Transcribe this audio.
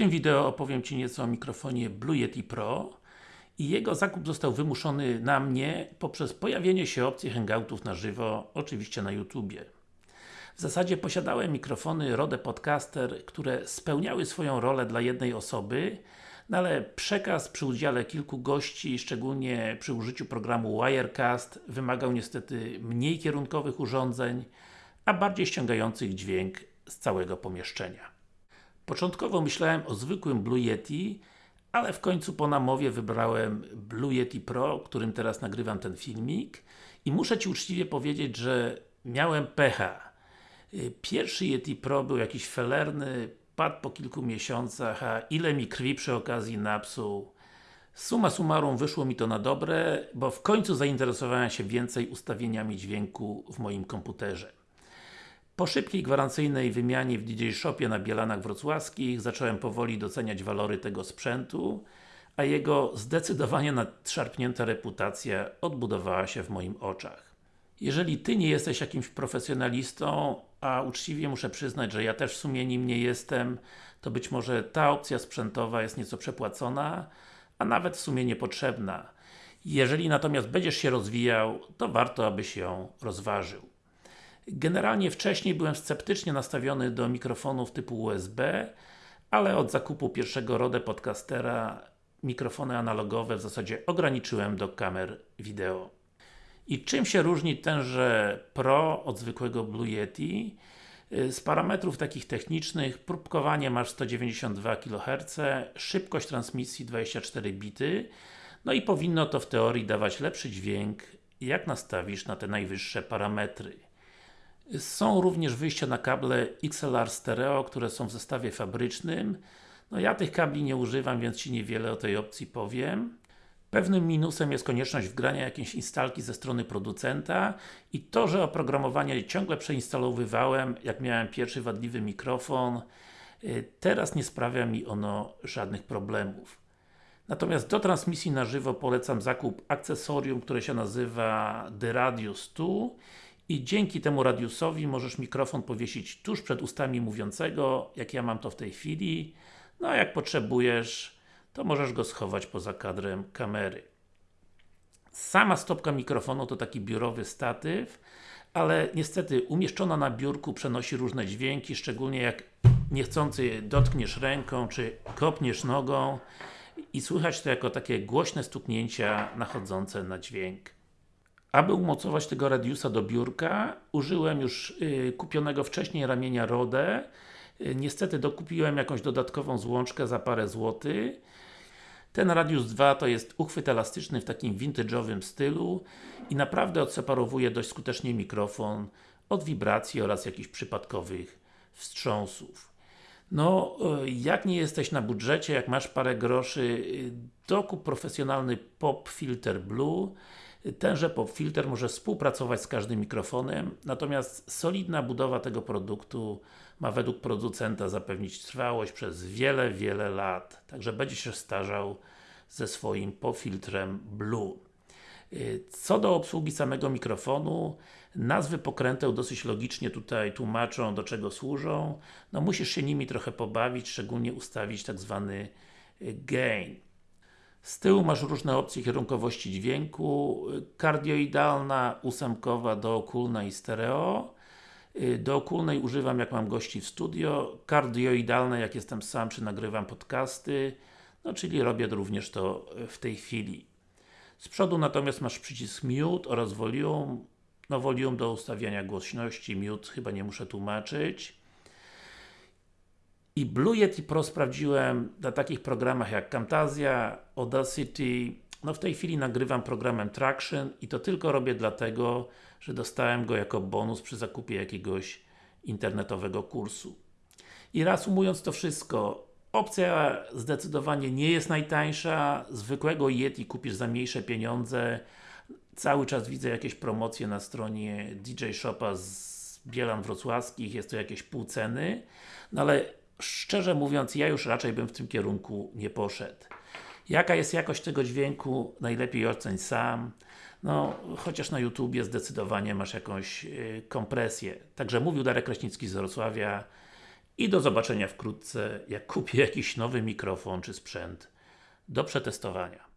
tym wideo opowiem Ci nieco o mikrofonie Blue Yeti Pro i jego zakup został wymuszony na mnie poprzez pojawienie się opcji hangoutów na żywo, oczywiście na YouTubie. W zasadzie posiadałem mikrofony Rode Podcaster, które spełniały swoją rolę dla jednej osoby, no ale przekaz przy udziale kilku gości, szczególnie przy użyciu programu Wirecast, wymagał niestety mniej kierunkowych urządzeń, a bardziej ściągających dźwięk z całego pomieszczenia. Początkowo myślałem o zwykłym Blue Yeti, ale w końcu po namowie wybrałem Blue Yeti Pro, którym teraz nagrywam ten filmik i muszę Ci uczciwie powiedzieć, że miałem pecha. Pierwszy Yeti Pro był jakiś felerny, padł po kilku miesiącach, a ile mi krwi przy okazji napsuł. Suma summarum wyszło mi to na dobre, bo w końcu zainteresowałem się więcej ustawieniami dźwięku w moim komputerze. Po szybkiej gwarancyjnej wymianie w DJ Shopie na Bielanach Wrocławskich zacząłem powoli doceniać walory tego sprzętu, a jego zdecydowanie nadszarpnięta reputacja odbudowała się w moim oczach. Jeżeli Ty nie jesteś jakimś profesjonalistą, a uczciwie muszę przyznać, że ja też w sumie nim nie jestem, to być może ta opcja sprzętowa jest nieco przepłacona, a nawet w sumie niepotrzebna. Jeżeli natomiast będziesz się rozwijał, to warto, abyś ją rozważył. Generalnie wcześniej byłem sceptycznie nastawiony do mikrofonów typu USB, ale od zakupu pierwszego Rode Podcastera mikrofony analogowe w zasadzie ograniczyłem do kamer wideo. I czym się różni tenże Pro od zwykłego Blue Yeti? Z parametrów takich technicznych, próbkowanie masz 192 kHz, szybkość transmisji 24 bity, no i powinno to w teorii dawać lepszy dźwięk, jak nastawisz na te najwyższe parametry. Są również wyjścia na kable XLR Stereo, które są w zestawie fabrycznym. No ja tych kabli nie używam, więc Ci niewiele o tej opcji powiem. Pewnym minusem jest konieczność wgrania jakiejś instalki ze strony producenta i to, że oprogramowanie ciągle przeinstalowywałem, jak miałem pierwszy wadliwy mikrofon, y, teraz nie sprawia mi ono żadnych problemów. Natomiast do transmisji na żywo polecam zakup akcesorium, które się nazywa The Radius 2 i dzięki temu radiusowi możesz mikrofon powiesić tuż przed ustami mówiącego, jak ja mam to w tej chwili, no a jak potrzebujesz, to możesz go schować poza kadrem kamery. Sama stopka mikrofonu to taki biurowy statyw, ale niestety umieszczona na biurku przenosi różne dźwięki, szczególnie jak niechcący dotkniesz ręką, czy kopniesz nogą i słychać to jako takie głośne stuknięcia nachodzące na dźwięk. Aby umocować tego radiusa do biurka, użyłem już y, kupionego wcześniej ramienia Rode. Y, niestety dokupiłem jakąś dodatkową złączkę za parę złotych. Ten Radius 2 to jest uchwyt elastyczny w takim vintage'owym stylu i naprawdę odseparowuje dość skutecznie mikrofon od wibracji oraz jakichś przypadkowych wstrząsów. No, y, jak nie jesteś na budżecie, jak masz parę groszy, dokup profesjonalny Pop Filter Blue Tenże pop filter może współpracować z każdym mikrofonem, natomiast solidna budowa tego produktu ma według producenta zapewnić trwałość przez wiele, wiele lat. Także będzie się starzał ze swoim popfiltrem Blue. Y, co do obsługi samego mikrofonu, nazwy pokręteł dosyć logicznie tutaj tłumaczą do czego służą. No musisz się nimi trochę pobawić, szczególnie ustawić tak zwany y, gain. Z tyłu masz różne opcje kierunkowości dźwięku, kardioidalna, ósemkowa, dookulna i stereo. Dookulnej używam jak mam gości w studio, kardioidalne jak jestem sam czy nagrywam podcasty, no czyli robię również to w tej chwili. Z przodu natomiast masz przycisk mute oraz volume, no volume do ustawiania głośności, mute chyba nie muszę tłumaczyć. I Blue Yeti Pro sprawdziłem na takich programach jak Camtasia, Audacity, no w tej chwili nagrywam programem Traction i to tylko robię dlatego, że dostałem go jako bonus przy zakupie jakiegoś internetowego kursu. I reasumując to wszystko, opcja zdecydowanie nie jest najtańsza, zwykłego Yeti kupisz za mniejsze pieniądze, cały czas widzę jakieś promocje na stronie DJ Shopa z Bielan Wrocławskich, jest to jakieś pół ceny, no ale szczerze mówiąc, ja już raczej bym w tym kierunku nie poszedł. Jaka jest jakość tego dźwięku? Najlepiej oceń sam. No, chociaż na YouTubie zdecydowanie masz jakąś yy, kompresję. Także mówił Darek Kraśnicki z Wrocławia i do zobaczenia wkrótce, jak kupię jakiś nowy mikrofon czy sprzęt do przetestowania.